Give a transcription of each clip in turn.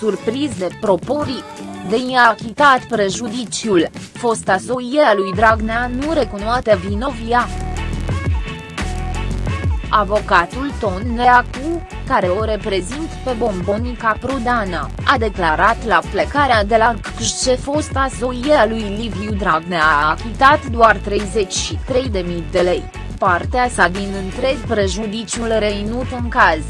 surprins de proporii. De i-a achitat prejudiciul, fosta soie a lui Dragnea nu recunoate vinovia. Avocatul Ton Neacu, care o reprezint pe Bombonica Prudana, a declarat la plecarea de la CCJ ce fosta soie a lui Liviu Dragnea a achitat doar 33.000 de lei, partea sa din întreg prejudiciul reinut în caz.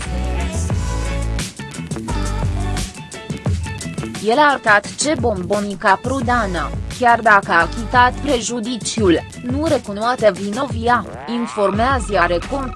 El a arătat ce Bombonica Prudana, chiar dacă a achitat prejudiciul, nu recunoate vinovia, informează Iarecom.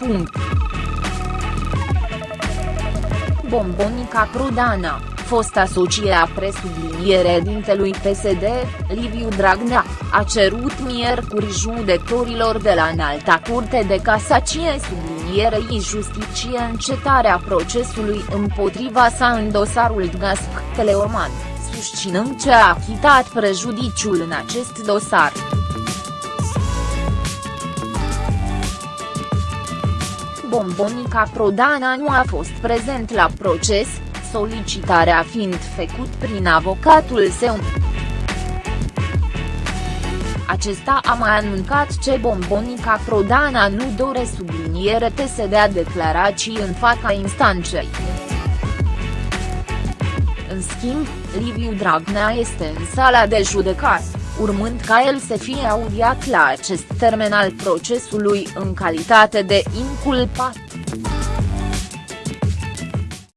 Bombonica Prudana, fosta socie a presubliniere dintelui PSD, Liviu Dragnea, a cerut miercuri judecătorilor de la înalta curte de casacie sublinierei justiție încetarea procesului împotriva sa în dosarul Gasc Teleorman, susținând ce a achitat prejudiciul în acest dosar. Bombonica Prodana nu a fost prezent la proces, solicitarea fiind făcut prin avocatul său. Acesta a mai anuncat ce Bombonica Prodana nu dore subliniere să dea declarații în fața instanței. În schimb, Liviu Dragnea este în sala de judecat, urmând ca el să fie audiat la acest termen al procesului în calitate de inculpat.